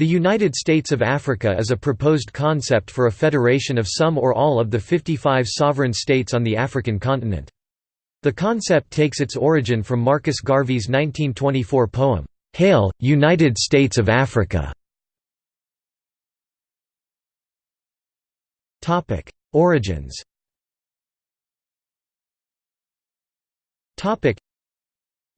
The United States of Africa is a proposed concept for a federation of some or all of the 55 sovereign states on the African continent. The concept takes its origin from Marcus Garvey's 1924 poem, "'Hail, United States of Africa' Origins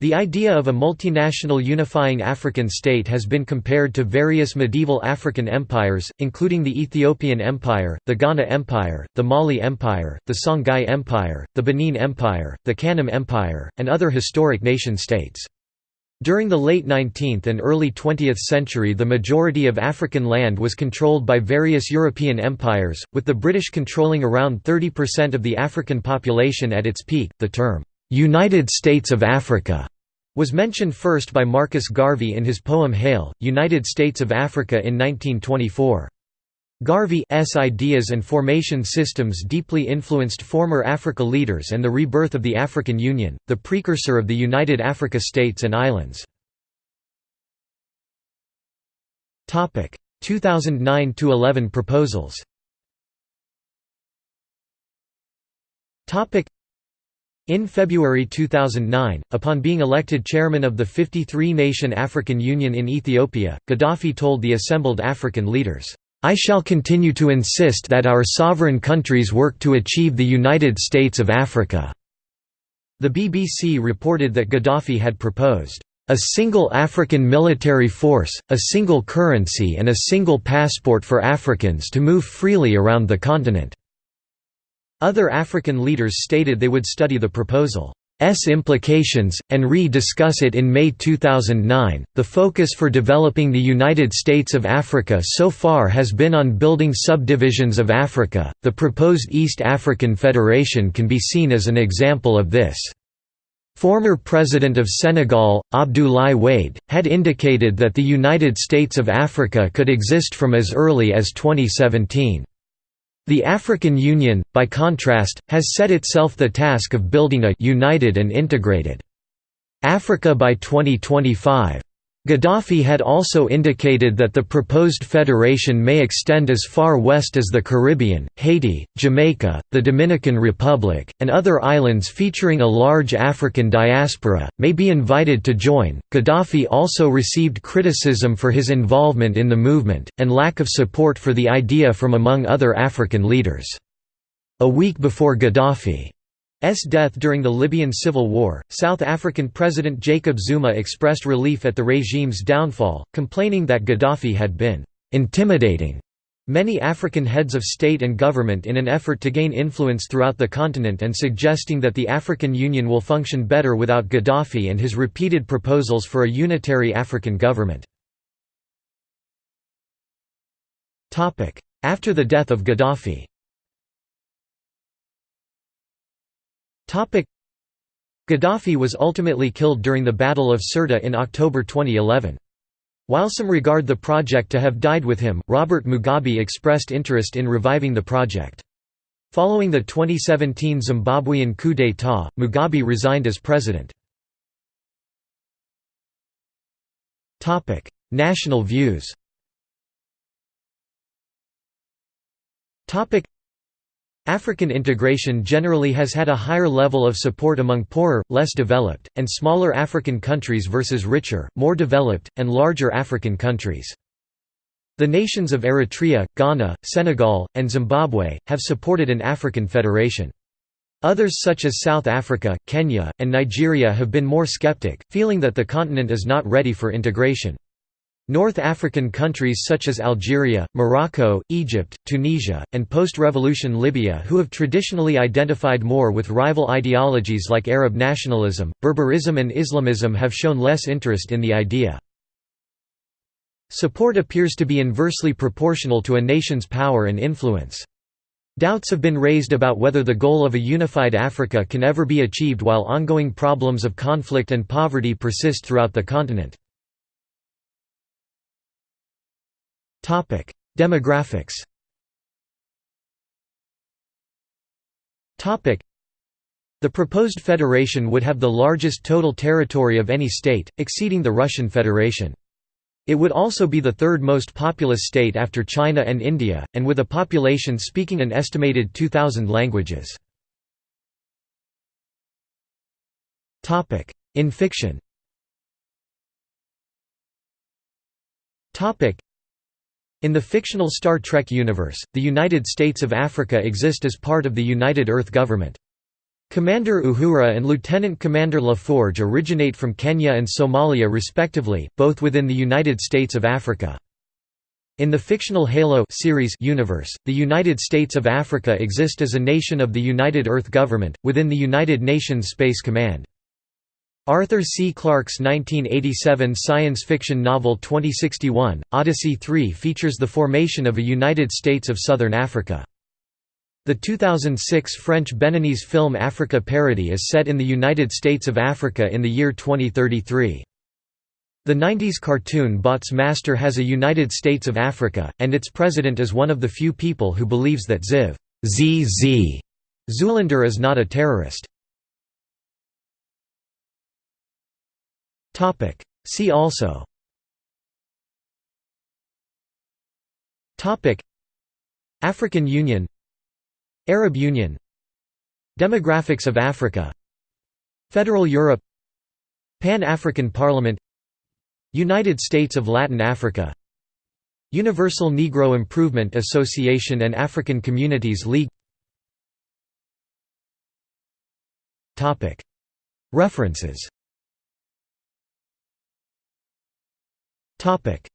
the idea of a multinational unifying African state has been compared to various medieval African empires, including the Ethiopian Empire, the Ghana Empire, the Mali Empire, the Songhai Empire, the Benin Empire, the Kanem Empire, and other historic nation-states. During the late 19th and early 20th century the majority of African land was controlled by various European empires, with the British controlling around 30% of the African population at its peak. The term, "'United States of Africa' was mentioned first by Marcus Garvey in his poem Hail, United States of Africa in 1924. Garvey's ideas and formation systems deeply influenced former Africa leaders and the rebirth of the African Union, the precursor of the United Africa States and Islands. 2009–11 proposals in February 2009, upon being elected chairman of the 53-nation African Union in Ethiopia, Gaddafi told the assembled African leaders, "'I shall continue to insist that our sovereign countries work to achieve the United States of Africa." The BBC reported that Gaddafi had proposed, "'a single African military force, a single currency and a single passport for Africans to move freely around the continent." Other African leaders stated they would study the proposal's implications, and re-discuss it in May 2009. The focus for developing the United States of Africa so far has been on building subdivisions of Africa. The proposed East African Federation can be seen as an example of this. Former President of Senegal, Abdoulaye Wade, had indicated that the United States of Africa could exist from as early as 2017. The African Union, by contrast, has set itself the task of building a «united and integrated» Africa by 2025. Gaddafi had also indicated that the proposed federation may extend as far west as the Caribbean, Haiti, Jamaica, the Dominican Republic, and other islands featuring a large African diaspora, may be invited to join. Gaddafi also received criticism for his involvement in the movement, and lack of support for the idea from among other African leaders. A week before Gaddafi death during the Libyan civil war, South African President Jacob Zuma expressed relief at the regime's downfall, complaining that Gaddafi had been «intimidating» many African heads of state and government in an effort to gain influence throughout the continent and suggesting that the African Union will function better without Gaddafi and his repeated proposals for a unitary African government. After the death of Gaddafi Gaddafi was ultimately killed during the Battle of Sirte in October 2011. While some regard the project to have died with him, Robert Mugabe expressed interest in reviving the project. Following the 2017 Zimbabwean coup d'état, Mugabe resigned as president. National views African integration generally has had a higher level of support among poorer, less developed, and smaller African countries versus richer, more developed, and larger African countries. The nations of Eritrea, Ghana, Senegal, and Zimbabwe, have supported an African federation. Others such as South Africa, Kenya, and Nigeria have been more skeptic, feeling that the continent is not ready for integration. North African countries such as Algeria, Morocco, Egypt, Tunisia, and post-revolution Libya who have traditionally identified more with rival ideologies like Arab nationalism, Berberism and Islamism have shown less interest in the idea. Support appears to be inversely proportional to a nation's power and influence. Doubts have been raised about whether the goal of a unified Africa can ever be achieved while ongoing problems of conflict and poverty persist throughout the continent. Demographics. The proposed federation would have the largest total territory of any state, exceeding the Russian Federation. It would also be the third most populous state after China and India, and with a population speaking an estimated 2,000 languages. In fiction In the fictional Star Trek universe, the United States of Africa exist as part of the United Earth Government. Commander Uhura and Lieutenant Commander LaForge originate from Kenya and Somalia respectively, both within the United States of Africa. In the fictional Halo series universe, the United States of Africa exist as a nation of the United Earth Government, within the United Nations Space Command. Arthur C. Clarke's 1987 science fiction novel 2061, Odyssey 3 features the formation of a United States of Southern Africa. The 2006 French Beninese film Africa Paradis is set in the United States of Africa in the year 2033. The 90s cartoon Bots Master has a United States of Africa, and its president is one of the few people who believes that Ziv ZZ Zulander is not a terrorist. Topic. See also. Topic. African Union. Arab Union. Demographics of Africa. Federal Europe. Pan-African Parliament. United States of Latin Africa. Universal Negro Improvement Association and African Communities League. References Topic: